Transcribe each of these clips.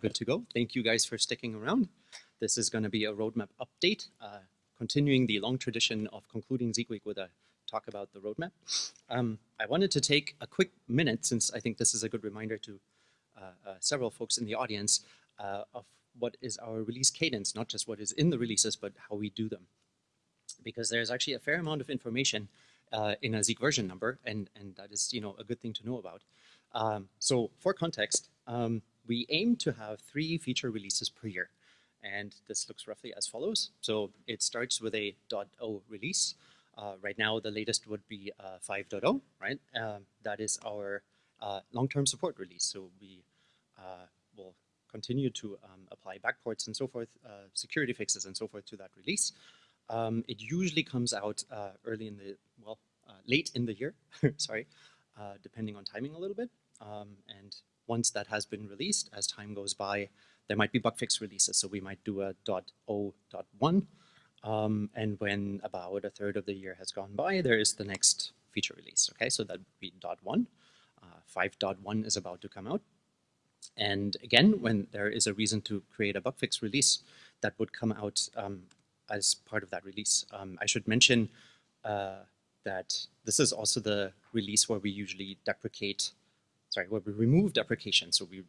Good to go. Thank you guys for sticking around. This is going to be a roadmap update, uh, continuing the long tradition of concluding Zeek Week with a talk about the roadmap. Um, I wanted to take a quick minute, since I think this is a good reminder to uh, uh, several folks in the audience, uh, of what is our release cadence, not just what is in the releases, but how we do them. Because there's actually a fair amount of information uh, in a Zeek version number, and, and that is you know a good thing to know about. Um, so for context, um, we aim to have three feature releases per year. And this looks roughly as follows. So it starts with a .0 release. Uh, right now, the latest would be uh, 5.0, right? Um, that is our uh, long-term support release. So we uh, will continue to um, apply backports and so forth, uh, security fixes and so forth to that release. Um, it usually comes out uh, early in the, well, late in the year, sorry, depending on timing a little bit. Um, and once that has been released, as time goes by, there might be bug fix releases. So we might do a .0.1. Um, and when about a third of the year has gone by, there is the next feature release. Okay, so that would be .1. Uh, 5.1 is about to come out. And again, when there is a reason to create a bug fix release, that would come out um, as part of that release. Um, I should mention uh, that this is also the release where we usually deprecate sorry, where we remove deprecation. So we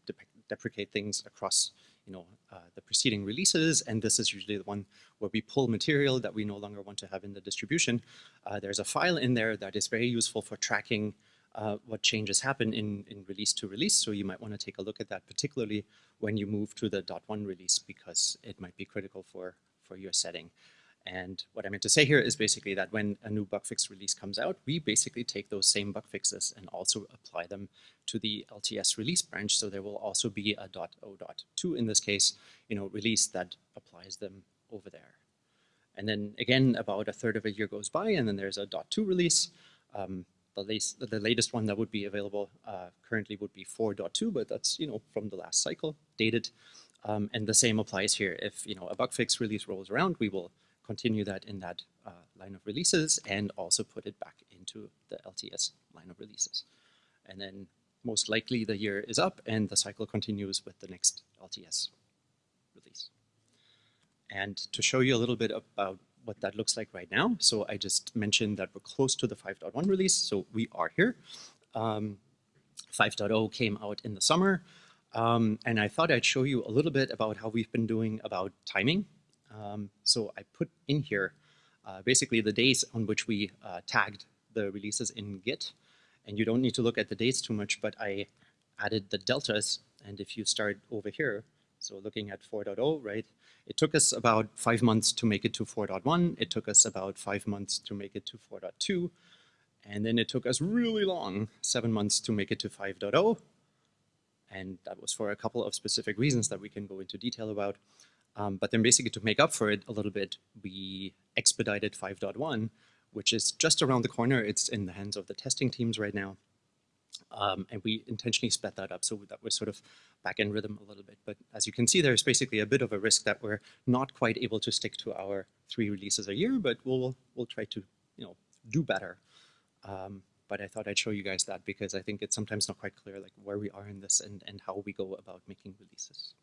deprecate things across you know, uh, the preceding releases, and this is usually the one where we pull material that we no longer want to have in the distribution. Uh, there's a file in there that is very useful for tracking uh, what changes happen in, in release to release, so you might want to take a look at that, particularly when you move to the .1 release, because it might be critical for, for your setting. And what I meant to say here is basically that when a new bug fix release comes out, we basically take those same bug fixes and also apply them to the LTS release branch. So there will also be a .0.2 in this case, you know, release that applies them over there. And then again, about a third of a year goes by, and then there's a .2 release. Um, the, latest, the latest one that would be available uh, currently would be 4.2, but that's you know from the last cycle, dated. Um, and the same applies here. If you know a bug fix release rolls around, we will continue that in that uh, line of releases and also put it back into the LTS line of releases. And then most likely the year is up and the cycle continues with the next LTS release. And to show you a little bit about what that looks like right now, so I just mentioned that we're close to the 5.1 release, so we are here. Um, 5.0 came out in the summer, um, and I thought I'd show you a little bit about how we've been doing about timing um, so I put in here uh, basically the days on which we uh, tagged the releases in Git. And you don't need to look at the dates too much, but I added the deltas. And if you start over here, so looking at 4.0, right, it took us about five months to make it to 4.1. It took us about five months to make it to 4.2. And then it took us really long, seven months to make it to 5.0. And that was for a couple of specific reasons that we can go into detail about. Um, but then basically to make up for it a little bit, we expedited 5.1, which is just around the corner. It's in the hands of the testing teams right now. Um, and we intentionally sped that up so that we're sort of back in rhythm a little bit. But as you can see, there's basically a bit of a risk that we're not quite able to stick to our three releases a year, but we'll we'll try to you know do better. Um, but I thought I'd show you guys that because I think it's sometimes not quite clear like where we are in this and, and how we go about making releases.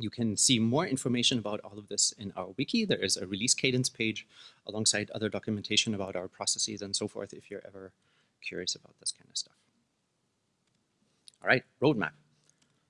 You can see more information about all of this in our wiki. There is a release cadence page alongside other documentation about our processes and so forth if you're ever curious about this kind of stuff. All right, roadmap.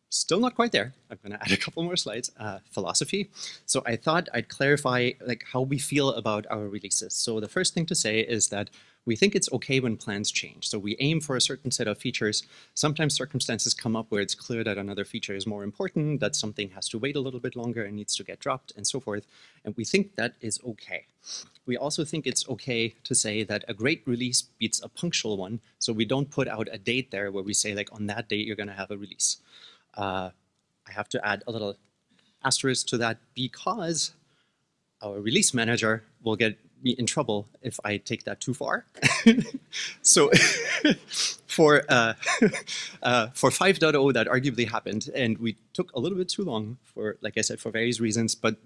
Still not quite there. I'm going to add a couple more slides. Uh, philosophy. So I thought I'd clarify like how we feel about our releases. So the first thing to say is that we think it's okay when plans change. So we aim for a certain set of features. Sometimes circumstances come up where it's clear that another feature is more important, that something has to wait a little bit longer and needs to get dropped and so forth. And we think that is okay. We also think it's okay to say that a great release beats a punctual one. So we don't put out a date there where we say like on that date you're going to have a release. Uh, I have to add a little asterisk to that because our release manager will get me in trouble if I take that too far. so for uh, uh, for 5.0 that arguably happened, and we took a little bit too long for, like I said, for various reasons. But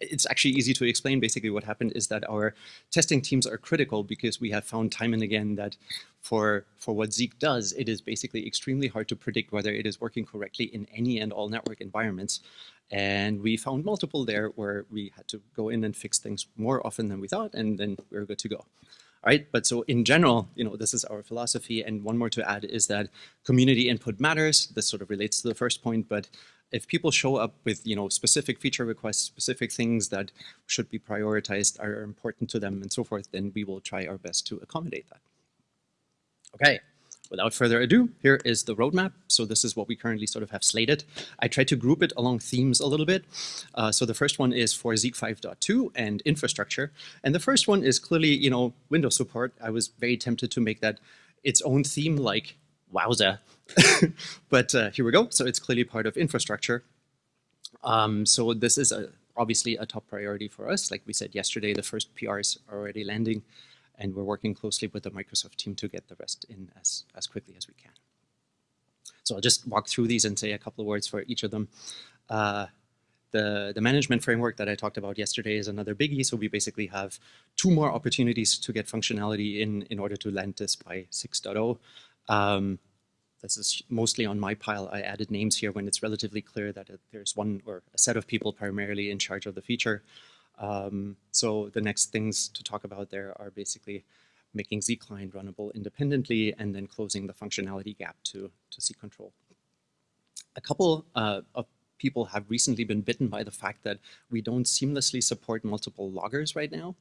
it's actually easy to explain. Basically, what happened is that our testing teams are critical because we have found time and again that for for what Zeek does, it is basically extremely hard to predict whether it is working correctly in any and all network environments. And we found multiple there where we had to go in and fix things more often than we thought, and then we are good to go. All right, but so in general, you know, this is our philosophy. And one more to add is that community input matters. This sort of relates to the first point, but if people show up with, you know, specific feature requests, specific things that should be prioritized, are important to them and so forth, then we will try our best to accommodate that. Okay, without further ado, here is the roadmap. So this is what we currently sort of have slated. I tried to group it along themes a little bit. Uh, so the first one is for Zeek 5.2 and infrastructure. And the first one is clearly, you know, Windows support. I was very tempted to make that its own theme like wowza. but uh, here we go. So it's clearly part of infrastructure. Um, so this is a, obviously a top priority for us. Like we said yesterday, the first PRs are already landing and we're working closely with the Microsoft team to get the rest in as, as quickly as we can. So I'll just walk through these and say a couple of words for each of them. Uh, the, the management framework that I talked about yesterday is another biggie. So we basically have two more opportunities to get functionality in in order to land this by 6.0. Um, this is mostly on my pile. I added names here when it's relatively clear that it, there's one or a set of people primarily in charge of the feature. Um, so the next things to talk about there are basically making zeek-client runnable independently and then closing the functionality gap to, to ZeekControl. A couple uh, of people have recently been bitten by the fact that we don't seamlessly support multiple loggers right now.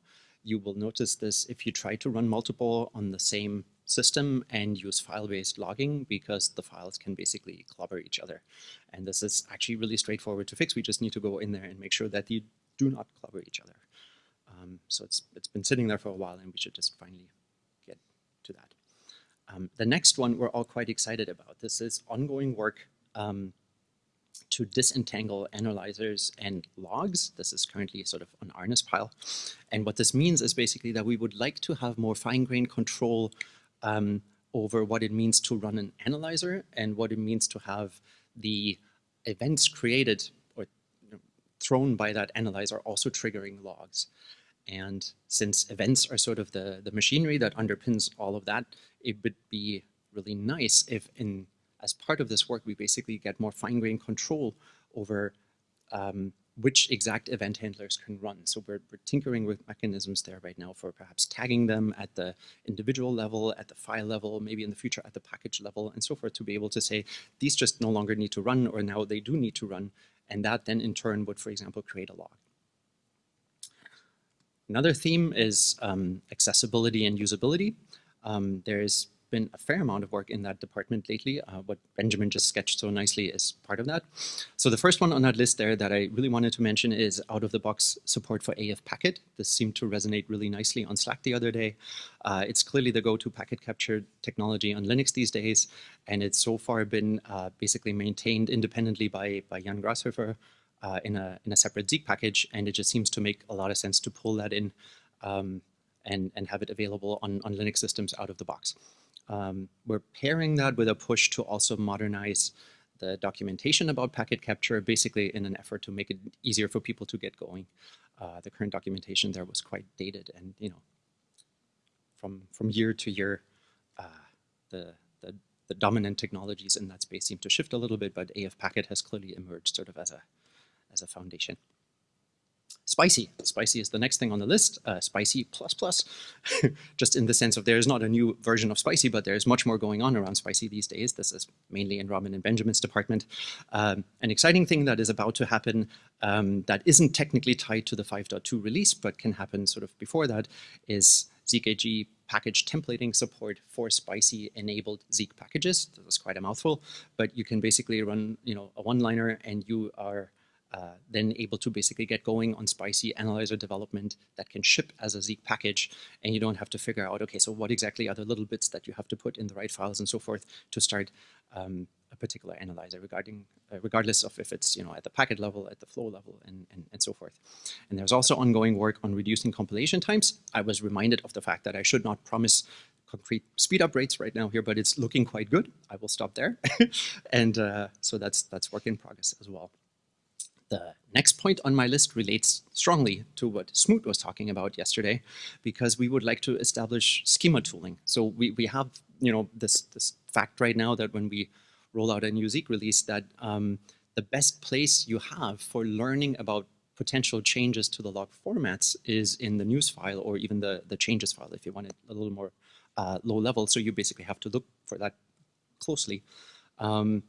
You will notice this if you try to run multiple on the same system and use file-based logging because the files can basically clobber each other. And this is actually really straightforward to fix. We just need to go in there and make sure that you do not clobber each other. Um, so it's, it's been sitting there for a while and we should just finally get to that. Um, the next one we're all quite excited about. This is ongoing work um, to disentangle analyzers and logs. This is currently sort of on Arne's pile. And what this means is basically that we would like to have more fine-grained control um, over what it means to run an analyzer and what it means to have the events created or thrown by that analyzer also triggering logs. And since events are sort of the, the machinery that underpins all of that, it would be really nice if in as part of this work, we basically get more fine-grained control over um, which exact event handlers can run. So we're, we're, tinkering with mechanisms there right now for perhaps tagging them at the individual level, at the file level, maybe in the future at the package level and so forth to be able to say these just no longer need to run or now they do need to run and that then in turn would, for example, create a log. Another theme is um, accessibility and usability. Um, there's been a fair amount of work in that department lately. Uh, what Benjamin just sketched so nicely is part of that. So the first one on that list there that I really wanted to mention is out-of-the-box support for AF Packet. This seemed to resonate really nicely on Slack the other day. Uh, it's clearly the go-to packet capture technology on Linux these days, and it's so far been uh, basically maintained independently by, by Jan Grashofer uh, in, a, in a separate Zeek package, and it just seems to make a lot of sense to pull that in um, and, and have it available on, on Linux systems out of the box. Um, we're pairing that with a push to also modernize the documentation about packet capture, basically in an effort to make it easier for people to get going. Uh, the current documentation there was quite dated and, you know, from, from year to year, uh, the, the, the dominant technologies in that space seem to shift a little bit, but AF Packet has clearly emerged sort of as a, as a foundation. Spicy. Spicy is the next thing on the list. Uh, Spicy plus plus, just in the sense of there is not a new version of Spicy, but there's much more going on around Spicy these days. This is mainly in Robin and Benjamin's department. Um, an exciting thing that is about to happen um, that isn't technically tied to the 5.2 release, but can happen sort of before that is ZKG package templating support for spicy enabled Zeek packages. This is quite a mouthful, but you can basically run, you know, a one-liner and you are uh, then able to basically get going on spicy analyzer development that can ship as a Zeek package and you don't have to figure out, okay, so what exactly are the little bits that you have to put in the right files and so forth to start um, a particular analyzer regarding, uh, regardless of if it's you know at the packet level, at the flow level, and, and, and so forth. And there's also ongoing work on reducing compilation times. I was reminded of the fact that I should not promise concrete speed up rates right now here, but it's looking quite good. I will stop there. and uh, so that's, that's work in progress as well. The next point on my list relates strongly to what Smoot was talking about yesterday, because we would like to establish schema tooling. So we, we have you know this, this fact right now that when we roll out a new Zeek release, that um, the best place you have for learning about potential changes to the log formats is in the news file or even the, the changes file if you want it a little more uh, low level. So you basically have to look for that closely. Um,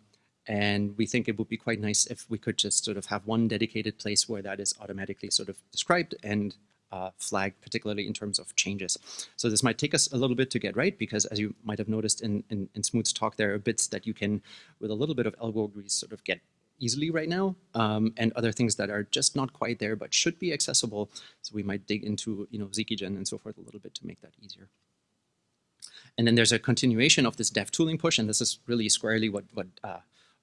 and we think it would be quite nice if we could just sort of have one dedicated place where that is automatically sort of described and uh, flagged, particularly in terms of changes. So this might take us a little bit to get right, because as you might have noticed in, in, in Smoot's talk, there are bits that you can, with a little bit of elbow grease, sort of get easily right now, um, and other things that are just not quite there, but should be accessible. So we might dig into, you know, Zeekygen and so forth a little bit to make that easier. And then there's a continuation of this dev tooling push, and this is really squarely what, what uh,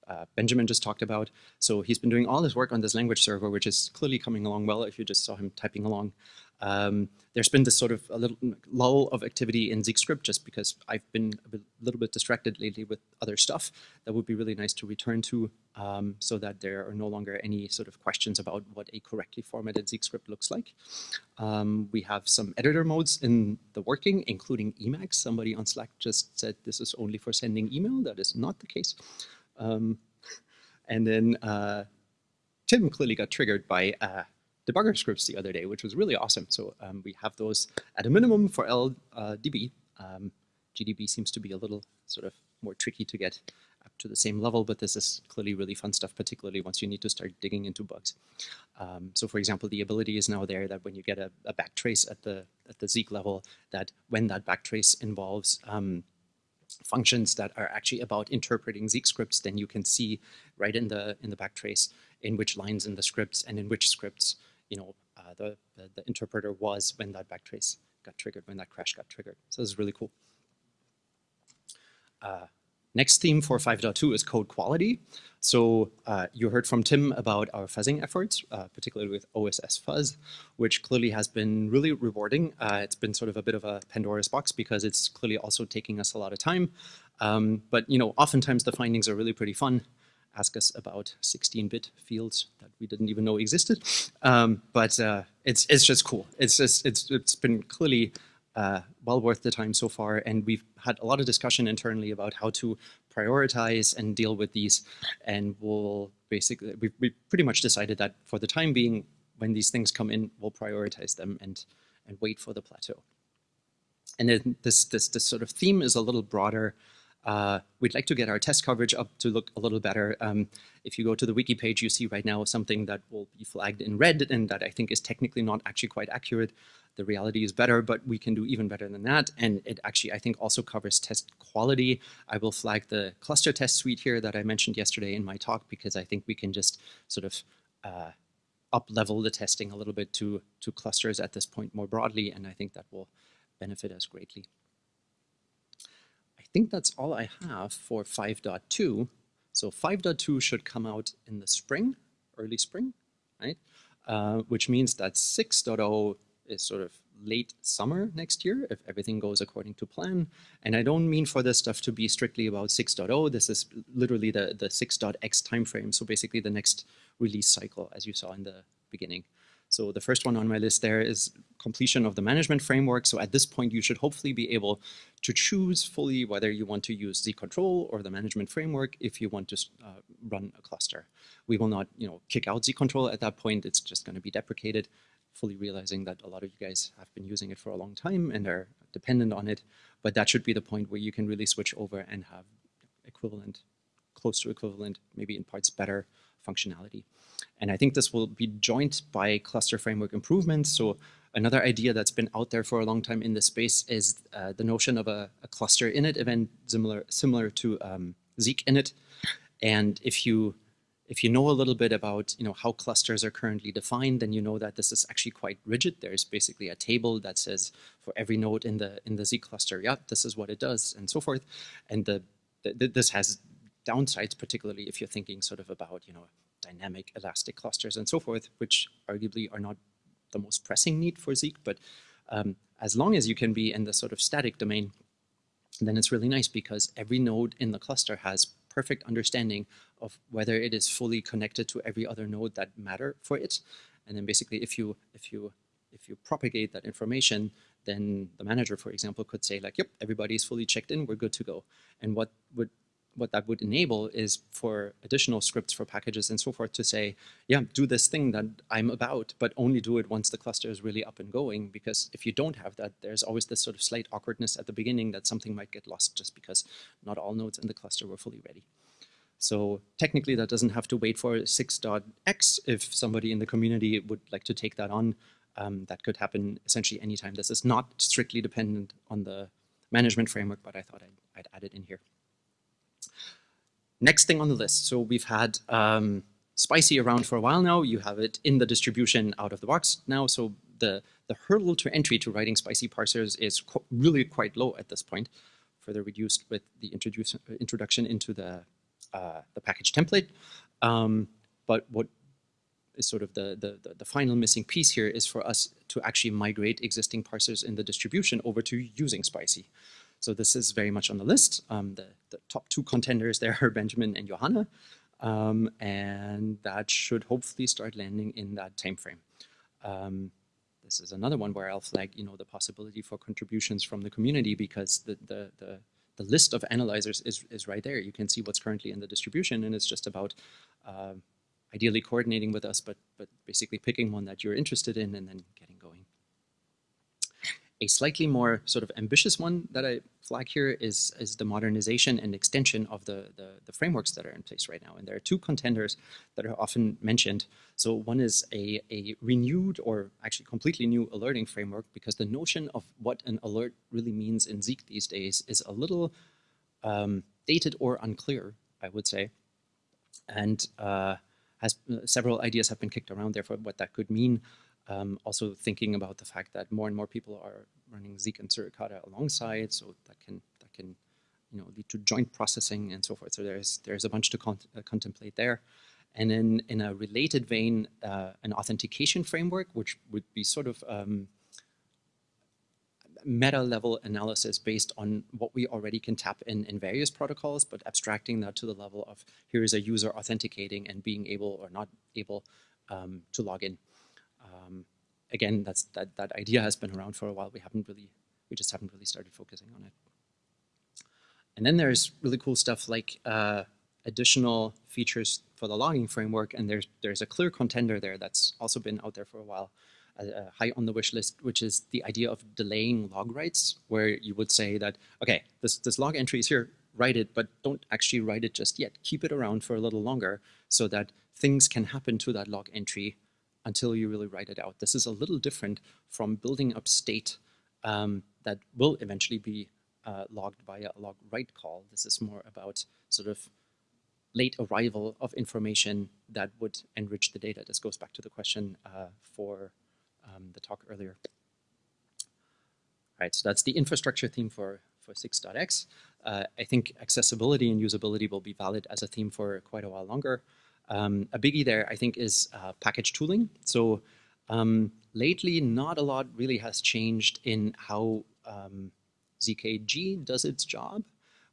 uh, Benjamin just talked about. So he's been doing all this work on this language server, which is clearly coming along well if you just saw him typing along. Um, there's been this sort of a little lull of activity in ZeekScript just because I've been a little bit distracted lately with other stuff that would be really nice to return to um, so that there are no longer any sort of questions about what a correctly formatted ZeekScript looks like. Um, we have some editor modes in the working, including Emacs. Somebody on Slack just said this is only for sending email. That is not the case. Um, and then uh, Tim clearly got triggered by uh, debugger scripts the other day, which was really awesome. So um, we have those at a minimum for LLDB. Um, GDB seems to be a little sort of more tricky to get up to the same level, but this is clearly really fun stuff, particularly once you need to start digging into bugs. Um, so for example, the ability is now there that when you get a, a backtrace at the at the Zeek level, that when that backtrace involves um, functions that are actually about interpreting Zeek scripts, then you can see right in the in the backtrace in which lines in the scripts and in which scripts you know uh, the, the, the interpreter was when that backtrace got triggered, when that crash got triggered. So this is really cool. Uh, Next theme for 5.2 is code quality. So uh, you heard from Tim about our fuzzing efforts, uh, particularly with OSS fuzz, which clearly has been really rewarding. Uh, it's been sort of a bit of a Pandora's box because it's clearly also taking us a lot of time. Um, but you know, oftentimes the findings are really pretty fun. Ask us about 16-bit fields that we didn't even know existed. Um, but uh, it's it's just cool. It's just it's it's been clearly uh, well worth the time so far. And we've had a lot of discussion internally about how to prioritize and deal with these. And we'll basically, we we pretty much decided that for the time being, when these things come in, we'll prioritize them and, and wait for the plateau. And then this, this, this sort of theme is a little broader. Uh, we'd like to get our test coverage up to look a little better. Um, if you go to the wiki page, you see right now something that will be flagged in red and that I think is technically not actually quite accurate the reality is better, but we can do even better than that. And it actually, I think, also covers test quality. I will flag the cluster test suite here that I mentioned yesterday in my talk because I think we can just sort of uh, up level the testing a little bit to, to clusters at this point more broadly, and I think that will benefit us greatly. I think that's all I have for 5.2. So 5.2 should come out in the spring, early spring, right? Uh, which means that 6.0 is sort of late summer next year if everything goes according to plan. And I don't mean for this stuff to be strictly about 6.0. This is literally the, the 6.x timeframe. So basically the next release cycle, as you saw in the beginning. So the first one on my list there is completion of the management framework. So at this point, you should hopefully be able to choose fully whether you want to use the control or the management framework if you want to uh, run a cluster. We will not you know, kick out ZeekControl at that point. It's just going to be deprecated fully realizing that a lot of you guys have been using it for a long time and are dependent on it. But that should be the point where you can really switch over and have equivalent, close to equivalent, maybe in parts better functionality. And I think this will be joined by cluster framework improvements. So another idea that's been out there for a long time in this space is uh, the notion of a, a, cluster init event similar, similar to um, Zeek init. And if you if you know a little bit about you know how clusters are currently defined, then you know that this is actually quite rigid. There's basically a table that says for every node in the in the Zeek cluster, yeah, this is what it does, and so forth. And the, the this has downsides, particularly if you're thinking sort of about you know dynamic elastic clusters and so forth, which arguably are not the most pressing need for Zeek. But um, as long as you can be in the sort of static domain, then it's really nice because every node in the cluster has perfect understanding of whether it is fully connected to every other node that matter for it. And then basically if you if you if you propagate that information, then the manager, for example, could say like, yep, everybody's fully checked in, we're good to go. And what would what that would enable is for additional scripts for packages and so forth to say, yeah, do this thing that I'm about, but only do it once the cluster is really up and going. Because if you don't have that, there's always this sort of slight awkwardness at the beginning that something might get lost just because not all nodes in the cluster were fully ready. So technically that doesn't have to wait for 6.x if somebody in the community would like to take that on. Um, that could happen essentially anytime. This is not strictly dependent on the management framework, but I thought I'd, I'd add it in here. Next thing on the list. So we've had um, Spicy around for a while now. You have it in the distribution out of the box now. So the, the hurdle to entry to writing Spicy parsers is qu really quite low at this point, further reduced with the introduction into the, uh, the package template. Um, but what is sort of the, the, the, final missing piece here is for us to actually migrate existing parsers in the distribution over to using Spicy. So this is very much on the list. Um, the, the, top two contenders there are Benjamin and Johanna. Um, and that should hopefully start landing in that time frame. Um, this is another one where I'll flag, you know, the possibility for contributions from the community because the, the, the, the list of analyzers is, is right there. You can see what's currently in the distribution and it's just about uh, ideally coordinating with us, but, but basically picking one that you're interested in and then getting going. A slightly more sort of ambitious one that I flag here is, is the modernization and extension of the, the, the, frameworks that are in place right now. And there are two contenders that are often mentioned. So one is a, a renewed or actually completely new alerting framework because the notion of what an alert really means in Zeek these days is a little um, dated or unclear, I would say. And uh, has uh, several ideas have been kicked around there for what that could mean. Um, also thinking about the fact that more and more people are running Zeek and Suricata alongside, so that can that can you know lead to joint processing and so forth. So there's there's a bunch to con uh, contemplate there. And then in a related vein, uh, an authentication framework, which would be sort of um, meta level analysis based on what we already can tap in in various protocols, but abstracting that to the level of here is a user authenticating and being able or not able um, to log in. Again, that's that that idea has been around for a while. We haven't really, we just haven't really started focusing on it. And then there's really cool stuff like uh, additional features for the logging framework, and there's there's a clear contender there that's also been out there for a while, uh, high on the wish list, which is the idea of delaying log writes, where you would say that okay, this this log entry is here, write it, but don't actually write it just yet. Keep it around for a little longer so that things can happen to that log entry until you really write it out. This is a little different from building up state um, that will eventually be uh, logged via a log write call. This is more about sort of late arrival of information that would enrich the data. This goes back to the question uh, for um, the talk earlier. All right, so that's the infrastructure theme for, for 6.x. Uh, I think accessibility and usability will be valid as a theme for quite a while longer. Um, a biggie there, I think, is uh, package tooling. So um, lately, not a lot really has changed in how um, ZKG does its job.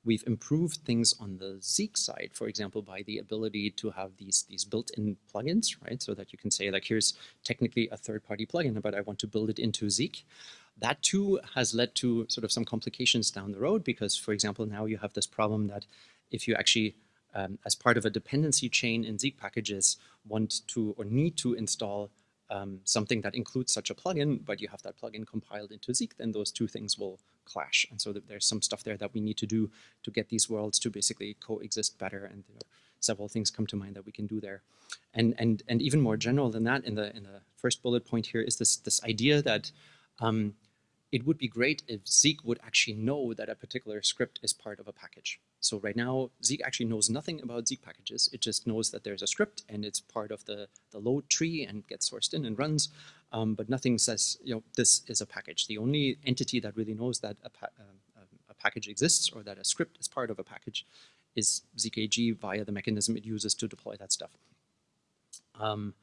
We've improved things on the Zeek side, for example, by the ability to have these, these built-in plugins, right? So that you can say, like, here's technically a third-party plugin, but I want to build it into Zeek. That too has led to sort of some complications down the road because, for example, now you have this problem that if you actually um, as part of a dependency chain in Zeek packages want to or need to install um, something that includes such a plugin, but you have that plugin compiled into Zeek, then those two things will clash. And so there's some stuff there that we need to do to get these worlds to basically coexist better. And several things come to mind that we can do there. And and and even more general than that, in the in the first bullet point here is this this idea that um, it would be great if Zeek would actually know that a particular script is part of a package. So right now, Zeek actually knows nothing about Zeek packages. It just knows that there's a script and it's part of the, the load tree and gets sourced in and runs, um, but nothing says, you know, this is a package. The only entity that really knows that a, pa um, a package exists or that a script is part of a package is ZKG via the mechanism it uses to deploy that stuff. Um,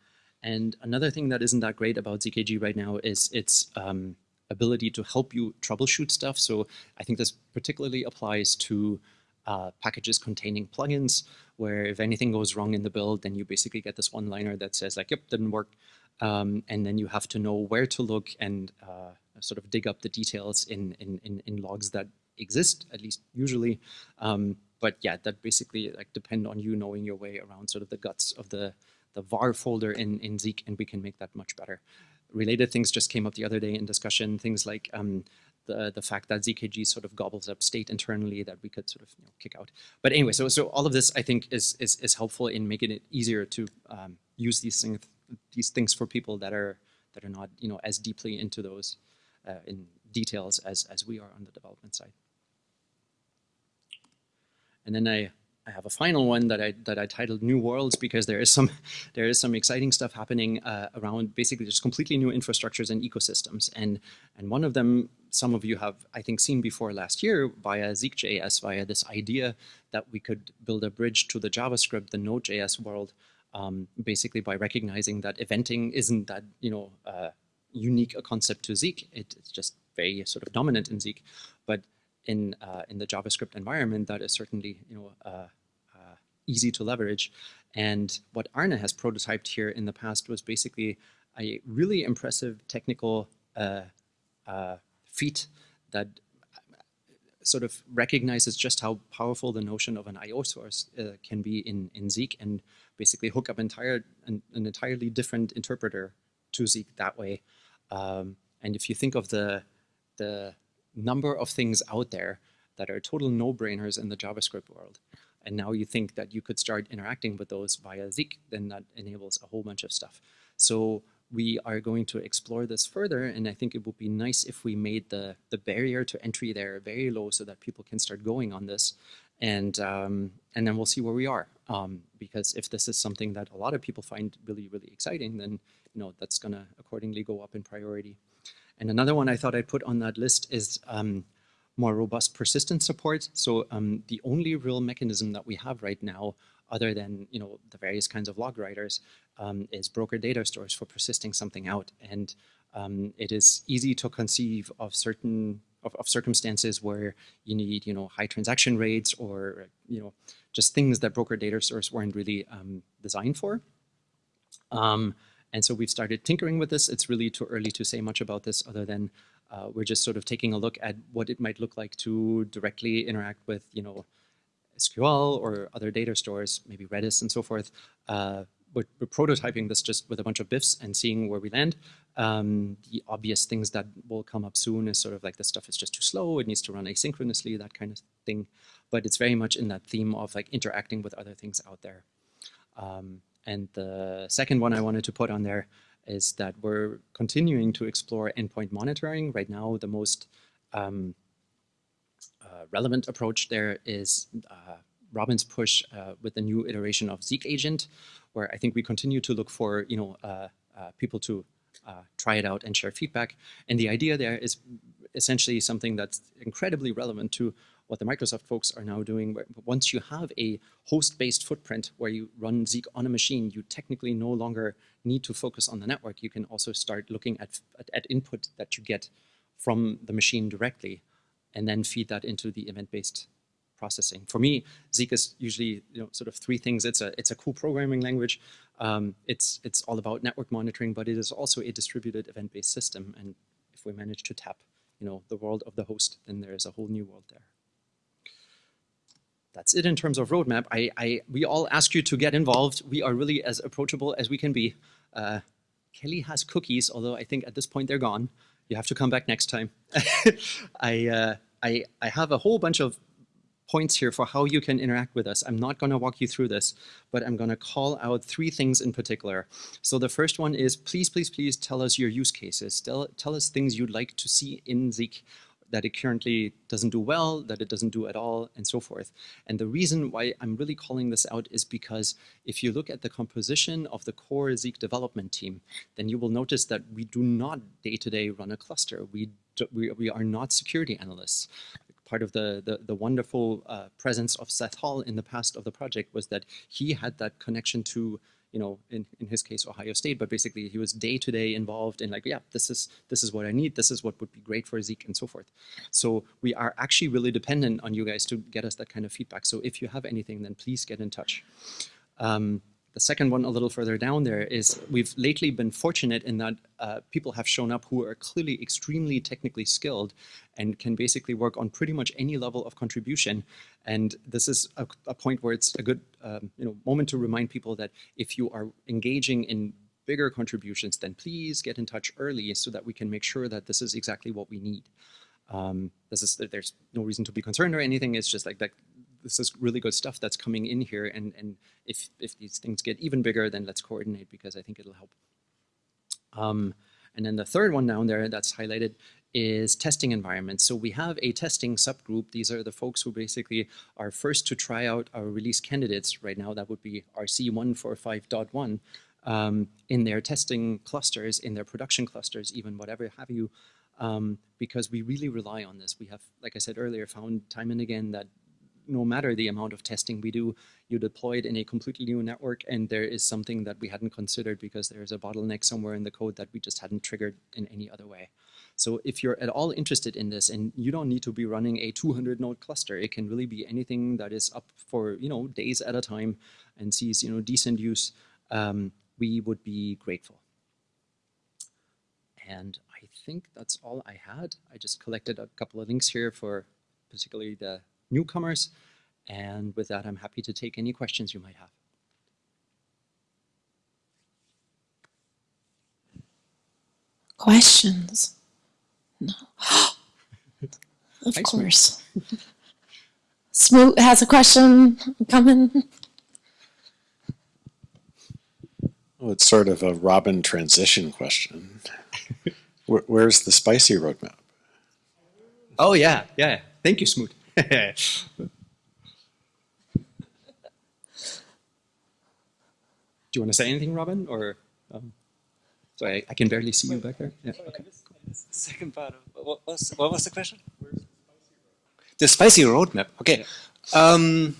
and another thing that isn't that great about ZKG right now is its um, ability to help you troubleshoot stuff. So I think this particularly applies to uh, packages containing plugins, where if anything goes wrong in the build, then you basically get this one-liner that says like, yep, didn't work. Um, and then you have to know where to look and uh, sort of dig up the details in, in, in, in logs that exist, at least usually. Um, but yeah, that basically like depend on you knowing your way around sort of the guts of the, the var folder in, in Zeek, and we can make that much better. Related things just came up the other day in discussion, things like um, the, the fact that ZKG sort of gobbles up state internally that we could sort of you know, kick out. But anyway, so, so all of this I think is, is, is helpful in making it easier to um, use these things, these things for people that are, that are not you know, as deeply into those uh, in details as, as we are on the development side. And then I, I have a final one that I that I titled New Worlds because there is some there is some exciting stuff happening uh, around basically just completely new infrastructures and ecosystems. And and one of them some of you have I think seen before last year via Zeek.js via this idea that we could build a bridge to the JavaScript, the Node.js world, um, basically by recognizing that eventing isn't that you know uh, unique a concept to Zeek. It, it's just very sort of dominant in Zeek, but in uh, in the JavaScript environment, that is certainly you know uh, uh, easy to leverage. And what Arne has prototyped here in the past was basically a really impressive technical uh, uh, feat that sort of recognizes just how powerful the notion of an I/O source uh, can be in in Zeek, and basically hook up entire an, an entirely different interpreter to Zeek that way. Um, and if you think of the the number of things out there that are total no-brainers in the JavaScript world. And now you think that you could start interacting with those via Zeek, then that enables a whole bunch of stuff. So we are going to explore this further, and I think it would be nice if we made the, the barrier to entry there very low so that people can start going on this. And, um, and then we'll see where we are. Um, because if this is something that a lot of people find really, really exciting, then you know that's going to accordingly go up in priority. And another one I thought I'd put on that list is um, more robust persistence support. So um, the only real mechanism that we have right now, other than you know the various kinds of log writers, um, is broker data stores for persisting something out. And um, it is easy to conceive of certain of, of, circumstances where you need you know high transaction rates or you know just things that broker data stores weren't really um, designed for. Um, and so we've started tinkering with this. It's really too early to say much about this other than uh, we're just sort of taking a look at what it might look like to directly interact with, you know, SQL or other data stores, maybe Redis and so forth. Uh, we're, we're, prototyping this just with a bunch of BIFs and seeing where we land. Um, the obvious things that will come up soon is sort of like this stuff is just too slow. It needs to run asynchronously, that kind of thing. But it's very much in that theme of like interacting with other things out there. Um, and the second one I wanted to put on there is that we're continuing to explore endpoint monitoring. Right now, the most um, uh, relevant approach there is uh, Robin's push uh, with the new iteration of Zeek Agent, where I think we continue to look for you know uh, uh, people to uh, try it out and share feedback. And the idea there is essentially something that's incredibly relevant to what the Microsoft folks are now doing. Once you have a host-based footprint where you run Zeek on a machine, you technically no longer need to focus on the network. You can also start looking at, at, at input that you get from the machine directly and then feed that into the event-based processing. For me, Zeek is usually you know sort of three things. It's a it's a cool programming language. Um, it's it's all about network monitoring, but it is also a distributed event-based system. And if we manage to tap you know the world of the host, then there is a whole new world there that's it in terms of roadmap. I, I, we all ask you to get involved. We are really as approachable as we can be. Uh, Kelly has cookies, although I think at this point they're gone. You have to come back next time. I, uh, I, I have a whole bunch of points here for how you can interact with us. I'm not going to walk you through this, but I'm going to call out three things in particular. So the first one is please, please, please tell us your use cases. Tell, tell us things you'd like to see in Zeek that it currently doesn't do well, that it doesn't do at all, and so forth. And the reason why I'm really calling this out is because if you look at the composition of the core Zeek development team, then you will notice that we do not day-to-day -day run a cluster. We, do, we, we are not security analysts part of the, the, the wonderful uh, presence of Seth Hall in the past of the project was that he had that connection to you know, in, in his case, Ohio State, but basically he was day to day involved in like, yeah, this is this is what I need, this is what would be great for Zeek and so forth. So we are actually really dependent on you guys to get us that kind of feedback. So if you have anything, then please get in touch. Um, the second one a little further down there is we've lately been fortunate in that uh, people have shown up who are clearly extremely technically skilled and can basically work on pretty much any level of contribution. And this is a, a point where it's a good um, you know, moment to remind people that if you are engaging in bigger contributions, then please get in touch early so that we can make sure that this is exactly what we need. Um, this is there's no reason to be concerned or anything. It's just like that this is really good stuff that's coming in here. And, and if, if these things get even bigger, then let's coordinate because I think it'll help. Um, and then the third one down there that's highlighted is testing environments. So we have a testing subgroup. These are the folks who basically are first to try out our release candidates right now. That would be RC145.1 um, in their testing clusters, in their production clusters, even whatever have you, um, because we really rely on this. We have, like I said earlier, found time and again that no matter the amount of testing we do, you deploy it in a completely new network and there is something that we hadn't considered because there's a bottleneck somewhere in the code that we just hadn't triggered in any other way. So if you're at all interested in this and you don't need to be running a 200 node cluster, it can really be anything that is up for, you know, days at a time and sees, you know, decent use, um, we would be grateful. And I think that's all I had. I just collected a couple of links here for particularly the newcomers. And with that, I'm happy to take any questions you might have. Questions? No. of Hi, course. Smoot has a question coming. Well, it's sort of a Robin transition question. Where's the spicy roadmap? Oh, yeah, yeah. Thank you, Smoot. Do you want to say anything, Robin? Or um, sorry, I, I, can barely see you back there. Yeah. Okay. Second part of what was what was the question? The spicy roadmap. Okay. Um,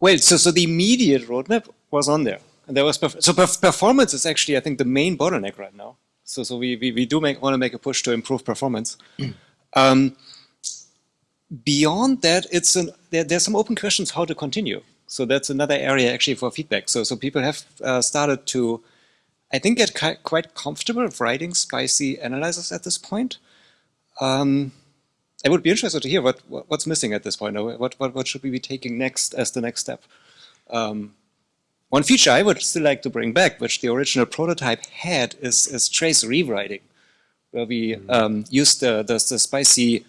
well, so so the immediate roadmap was on there, and there was perf so perf performance is actually I think the main bottleneck right now. So so we we, we do make want to make a push to improve performance. Um, beyond that, it's an, there, there's some open questions how to continue. So that's another area actually for feedback. So, so people have uh, started to, I think, get quite comfortable writing spicy analyzers at this point. Um, I would be interested to hear what, what, what's missing at this point. What, what, what should we be taking next as the next step? Um, one feature I would still like to bring back, which the original prototype had, is, is trace rewriting where we mm-hmm. um, use the, the, the spicy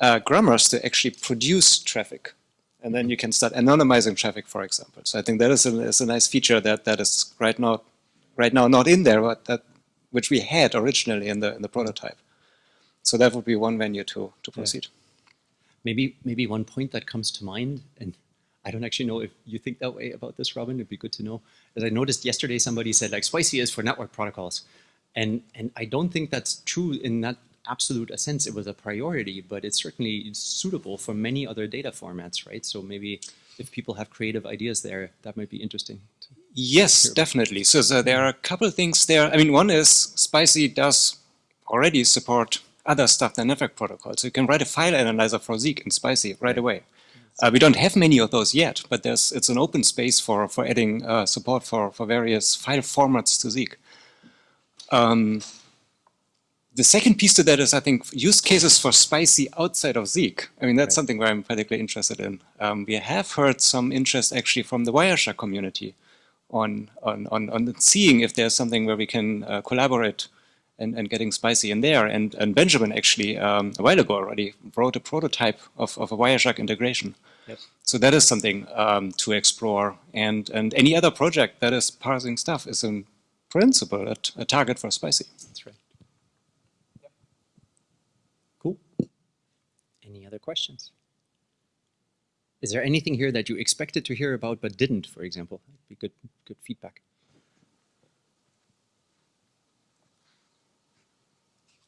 uh, grammars to actually produce traffic. And then you can start anonymizing traffic, for example. So I think that is a, is a nice feature that, that is right now, right now not in there, but that which we had originally in the in the prototype. So that would be one venue to to proceed. Yeah. Maybe maybe one point that comes to mind, and I don't actually know if you think that way about this, Robin. It'd be good to know. As I noticed yesterday, somebody said like Spicy is for network protocols. And, and I don't think that's true in that absolute a sense. It was a priority, but it's certainly suitable for many other data formats, right? So maybe if people have creative ideas there, that might be interesting. Yes, definitely. So, so there are a couple of things there. I mean, one is Spicy does already support other stuff than network protocols. So you can write a file analyzer for Zeek in Spicy right away. Uh, we don't have many of those yet, but there's it's an open space for for adding uh, support for for various file formats to Zeek. Um, the second piece to that is, I think, use cases for spicy outside of Zeek. I mean, that's right. something where I'm particularly interested in. Um, we have heard some interest actually from the Wireshark community on, on, on, on seeing if there's something where we can uh, collaborate and, and getting spicy in there. And, and Benjamin actually, um, a while ago already, wrote a prototype of, of a Wireshark integration. So that is something um, to explore. And, and any other project that is parsing stuff is an principle, a, a target for spicy. That's right. Yep. Cool. Any other questions? Is there anything here that you expected to hear about but didn't, for example? That'd be good, good feedback.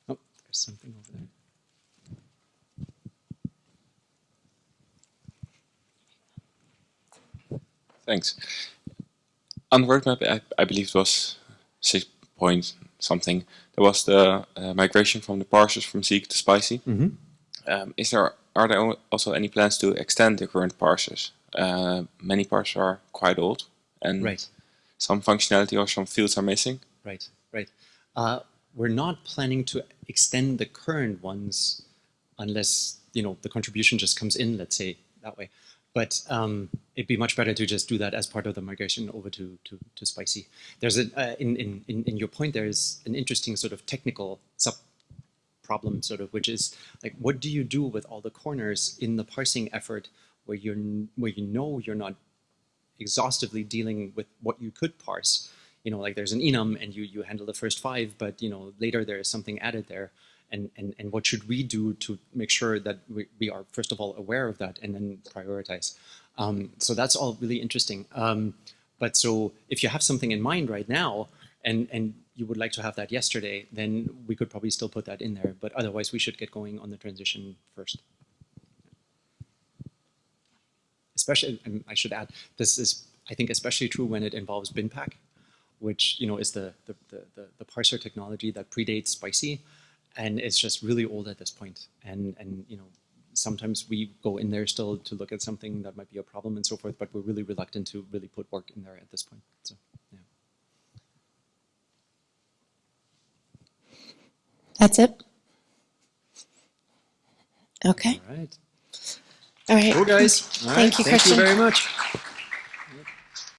Oh, there's something over there. Thanks. On the roadmap, I, I believe it was six point something. There was the uh, migration from the parsers from Zeek to Spicy. Mhm. Um, is there are there also any plans to extend the current parsers? Uh, many parsers are quite old, and Right. some functionality or some fields are missing. Right, right. Uh, we're not planning to extend the current ones unless you know the contribution just comes in. Let's say that way. But um, it'd be much better to just do that as part of the migration over to to, to Spicy. There's a uh, in, in in in your point. There is an interesting sort of technical sub problem, sort of, which is like, what do you do with all the corners in the parsing effort where you're where you know you're not exhaustively dealing with what you could parse. You know, like there's an enum and you, you handle the first five, but you know, later there is something added there. And, and, and what should we do to make sure that we, we are, first of all, aware of that and then prioritize? Um, so that's all really interesting. Um, but so if you have something in mind right now and, and you would like to have that yesterday, then we could probably still put that in there. But otherwise, we should get going on the transition first especially and I should add this is I think especially true when it involves BinPAC, which you know is the the, the, the, parser technology that predates Spicy, and it's just really old at this point. And and you know sometimes we go in there still to look at something that might be a problem and so forth, but we're really reluctant to really put work in there at this point. So yeah. That's it? Okay, All right. all right. Cool guys. All Thank right. you, Thank you very much.